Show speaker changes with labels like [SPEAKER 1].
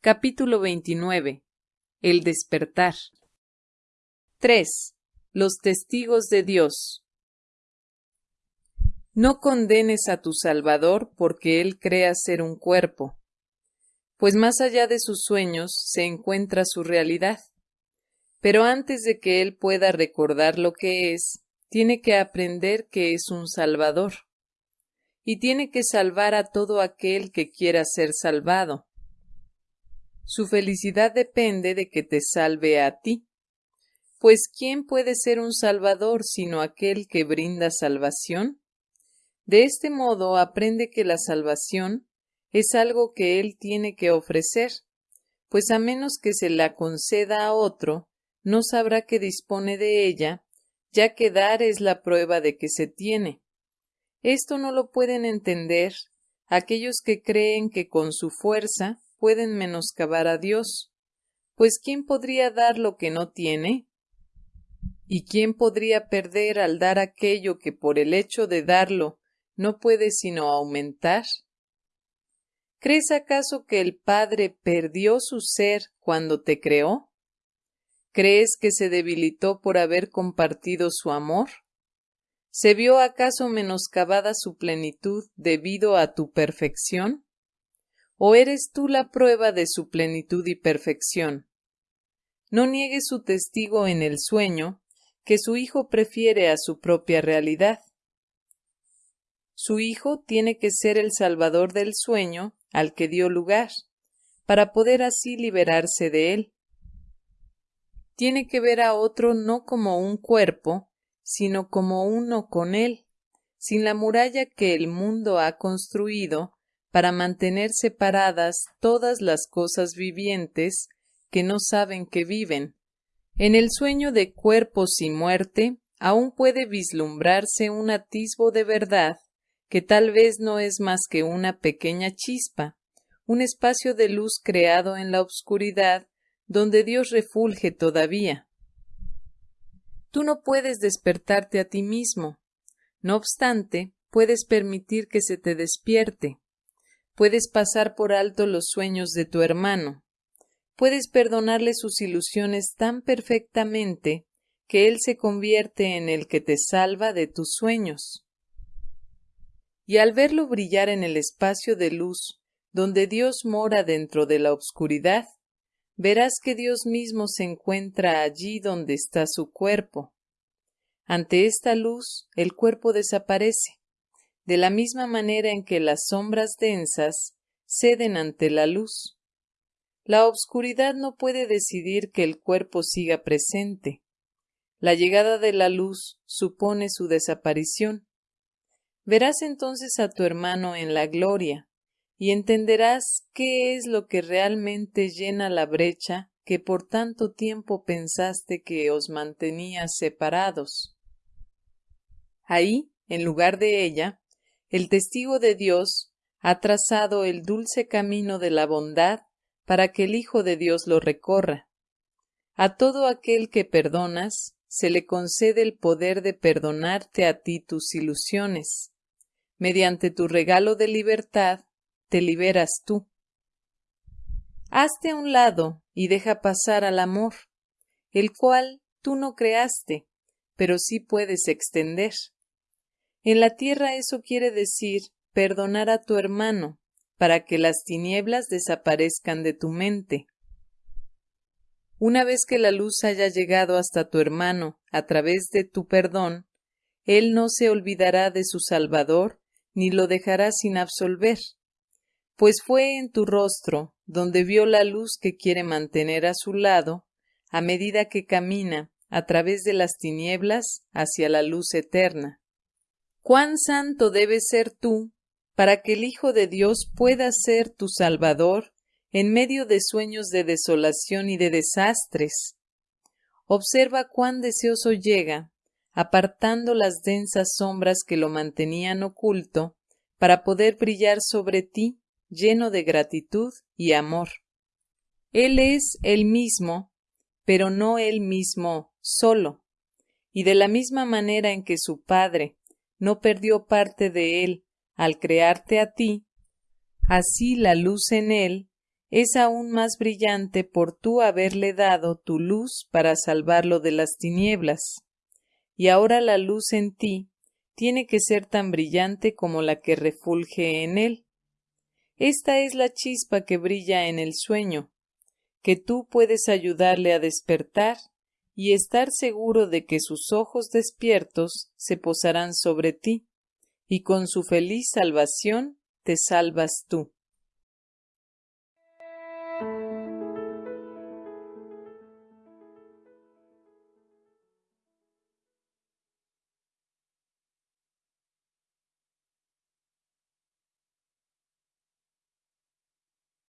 [SPEAKER 1] Capítulo 29. El despertar. 3. Los testigos de Dios. No condenes a tu Salvador porque Él crea ser un cuerpo, pues más allá de sus sueños se encuentra su realidad. Pero antes de que Él pueda recordar lo que es, tiene que aprender que es un Salvador, y tiene que salvar a todo aquel que quiera ser salvado. Su felicidad depende de que te salve a ti. Pues ¿quién puede ser un Salvador sino aquel que brinda salvación? De este modo aprende que la salvación es algo que Él tiene que ofrecer, pues a menos que se la conceda a otro, no sabrá que dispone de ella, ya que dar es la prueba de que se tiene. Esto no lo pueden entender aquellos que creen que con su fuerza pueden menoscabar a Dios, pues ¿quién podría dar lo que no tiene? ¿Y quién podría perder al dar aquello que por el hecho de darlo no puede sino aumentar? ¿Crees acaso que el Padre perdió su ser cuando te creó? ¿Crees que se debilitó por haber compartido su amor? ¿Se vio acaso menoscabada su plenitud debido a tu perfección? ¿O eres tú la prueba de su plenitud y perfección? No niegue su testigo en el sueño, que su Hijo prefiere a su propia realidad. Su Hijo tiene que ser el Salvador del sueño al que dio lugar, para poder así liberarse de él. Tiene que ver a otro no como un cuerpo, sino como uno con él, sin la muralla que el mundo ha construido para mantener separadas todas las cosas vivientes que no saben que viven. En el sueño de cuerpos y muerte aún puede vislumbrarse un atisbo de verdad que tal vez no es más que una pequeña chispa, un espacio de luz creado en la obscuridad donde Dios refulge todavía. Tú no puedes despertarte a ti mismo. No obstante, puedes permitir que se te despierte. Puedes pasar por alto los sueños de tu hermano. Puedes perdonarle sus ilusiones tan perfectamente que él se convierte en el que te salva de tus sueños. Y al verlo brillar en el espacio de luz donde Dios mora dentro de la obscuridad, verás que Dios mismo se encuentra allí donde está su cuerpo. Ante esta luz el cuerpo desaparece, de la misma manera en que las sombras densas ceden ante la luz. La obscuridad no puede decidir que el cuerpo siga presente. La llegada de la luz supone su desaparición. Verás entonces a tu hermano en la gloria, y entenderás qué es lo que realmente llena la brecha que por tanto tiempo pensaste que os mantenía separados. Ahí, en lugar de ella, el testigo de Dios ha trazado el dulce camino de la bondad para que el Hijo de Dios lo recorra. A todo aquel que perdonas, se le concede el poder de perdonarte a ti tus ilusiones. Mediante tu regalo de libertad, te liberas tú. Hazte a un lado y deja pasar al amor, el cual tú no creaste, pero sí puedes extender. En la tierra eso quiere decir perdonar a tu hermano, para que las tinieblas desaparezcan de tu mente. Una vez que la luz haya llegado hasta tu hermano a través de tu perdón, él no se olvidará de su Salvador ni lo dejará sin absolver, pues fue en tu rostro donde vio la luz que quiere mantener a su lado a medida que camina a través de las tinieblas hacia la luz eterna. Cuán santo debes ser tú para que el Hijo de Dios pueda ser tu Salvador en medio de sueños de desolación y de desastres. Observa cuán deseoso llega, apartando las densas sombras que lo mantenían oculto, para poder brillar sobre ti lleno de gratitud y amor. Él es el mismo, pero no el mismo solo, y de la misma manera en que su Padre no perdió parte de él al crearte a ti, así la luz en él es aún más brillante por tú haberle dado tu luz para salvarlo de las tinieblas. Y ahora la luz en ti tiene que ser tan brillante como la que refulge en él. Esta es la chispa que brilla en el sueño, que tú puedes ayudarle a despertar y estar seguro de que sus ojos despiertos se posarán sobre ti, y con su feliz salvación te salvas tú.